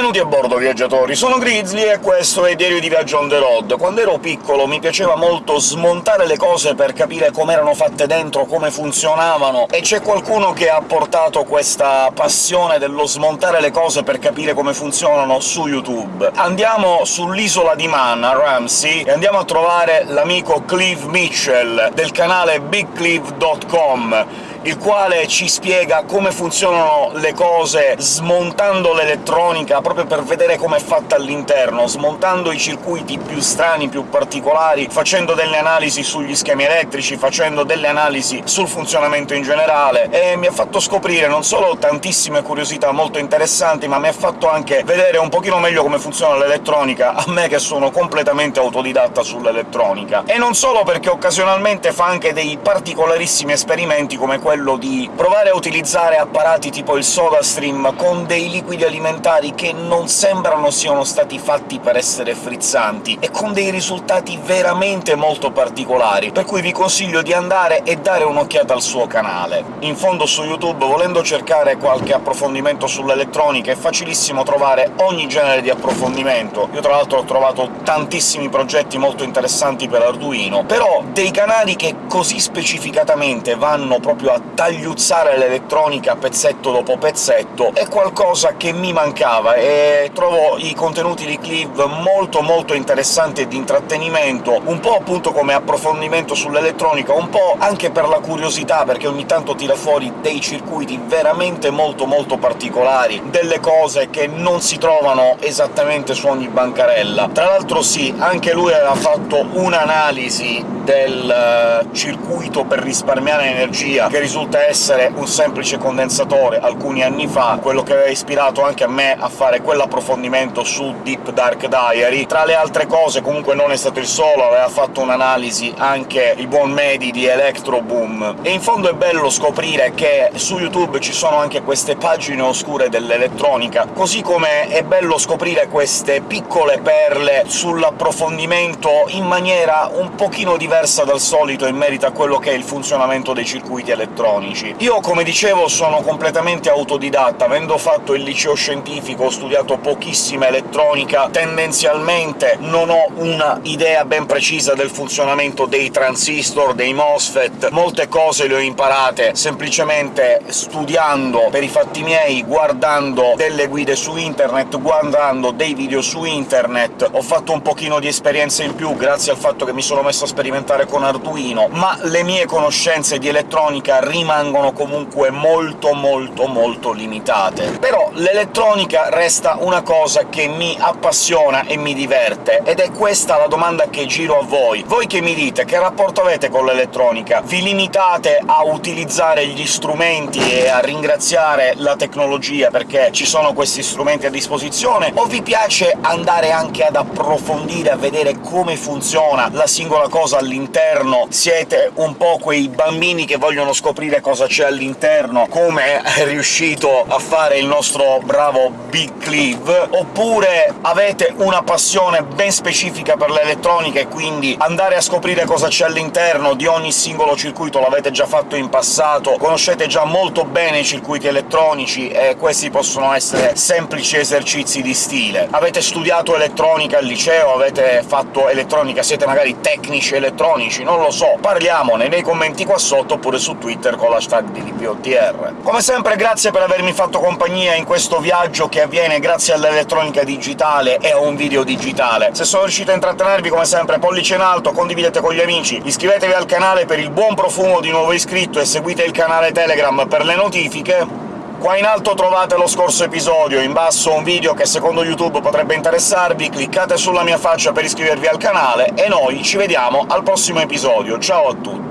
Benvenuti a bordo, viaggiatori! Sono Grizzly e questo è Diario di Viaggio on the road. Quando ero piccolo mi piaceva molto smontare le cose per capire com'erano fatte dentro, come funzionavano, e c'è qualcuno che ha portato questa passione dello smontare le cose per capire come funzionano su YouTube. Andiamo sull'isola di Man, a Ramsey, e andiamo a trovare l'amico Clive Mitchell, del canale BigClive.com, il quale ci spiega come funzionano le cose smontando l'elettronica, proprio per vedere come è fatta all'interno, smontando i circuiti più strani, più particolari, facendo delle analisi sugli schemi elettrici, facendo delle analisi sul funzionamento in generale, e mi ha fatto scoprire non solo tantissime curiosità molto interessanti, ma mi ha fatto anche vedere un pochino meglio come funziona l'elettronica, a me che sono completamente autodidatta sull'elettronica. E non solo perché occasionalmente fa anche dei particolarissimi esperimenti come quello di provare a utilizzare apparati tipo il SodaStream con dei liquidi alimentari che non sembrano siano stati fatti per essere frizzanti, e con dei risultati veramente molto particolari, per cui vi consiglio di andare e dare un'occhiata al suo canale. In fondo su YouTube, volendo cercare qualche approfondimento sull'elettronica, è facilissimo trovare ogni genere di approfondimento. Io tra l'altro ho trovato tantissimi progetti molto interessanti per Arduino, però dei canali che così specificatamente vanno proprio a tagliuzzare l'elettronica pezzetto dopo pezzetto è qualcosa che mi mancava, e trovo i contenuti di Clive molto molto interessanti e di intrattenimento, un po' appunto come approfondimento sull'elettronica, un po' anche per la curiosità, perché ogni tanto tira fuori dei circuiti veramente molto molto particolari, delle cose che non si trovano esattamente su ogni bancarella. Tra l'altro sì, anche lui aveva fatto un'analisi del circuito per risparmiare energia, che risulta essere un semplice condensatore, alcuni anni fa, quello che aveva ispirato anche a me a fare quell'approfondimento su Deep Dark Diary. Tra le altre cose, comunque non è stato il solo, aveva fatto un'analisi anche il buon Medi di Electro Boom. E in fondo è bello scoprire che su YouTube ci sono anche queste pagine oscure dell'elettronica, così come è bello scoprire queste piccole perle sull'approfondimento in maniera un pochino diversa dal solito in merito a quello che è il funzionamento dei circuiti elettronici. Io, come dicevo, sono completamente autodidatta, avendo fatto il liceo scientifico, ho studiato pochissima elettronica, tendenzialmente non ho una idea ben precisa del funzionamento dei transistor, dei MOSFET, molte cose le ho imparate semplicemente studiando per i fatti miei, guardando delle guide su internet, guardando dei video su internet, ho fatto un pochino di esperienza in più grazie al fatto che mi sono messo a sperimentare con Arduino, ma le mie conoscenze di elettronica rimangono comunque molto molto molto limitate. Però l'elettronica resta una cosa che mi appassiona e mi diverte, ed è questa la domanda che giro a voi. Voi che mi dite, che rapporto avete con l'elettronica? Vi limitate a utilizzare gli strumenti e a ringraziare la tecnologia perché ci sono questi strumenti a disposizione, o vi piace andare anche ad approfondire, a vedere come funziona la singola cosa all'interno? Siete un po' quei bambini che vogliono scoprire cosa c'è all'interno, come è riuscito a fare il nostro bravo Big Clive, oppure avete una passione ben specifica per l'elettronica e quindi andare a scoprire cosa c'è all'interno di ogni singolo circuito l'avete già fatto in passato, conoscete già molto bene i circuiti elettronici e questi possono essere semplici esercizi di stile. Avete studiato elettronica al liceo, avete fatto elettronica, siete magari tecnici elettronici, non lo so, parliamone nei commenti qua sotto, oppure su Twitter con l'hashtag di. Come sempre grazie per avermi fatto compagnia in questo viaggio che avviene grazie all'elettronica digitale e a un video digitale. Se sono riuscito a intrattenervi, come sempre, pollice in alto, condividete con gli amici, iscrivetevi al canale per il buon profumo di nuovo iscritto e seguite il canale Telegram per le notifiche. Qua in alto trovate lo scorso episodio, in basso un video che secondo YouTube potrebbe interessarvi, cliccate sulla mia faccia per iscrivervi al canale, e noi ci vediamo al prossimo episodio. Ciao a tutti!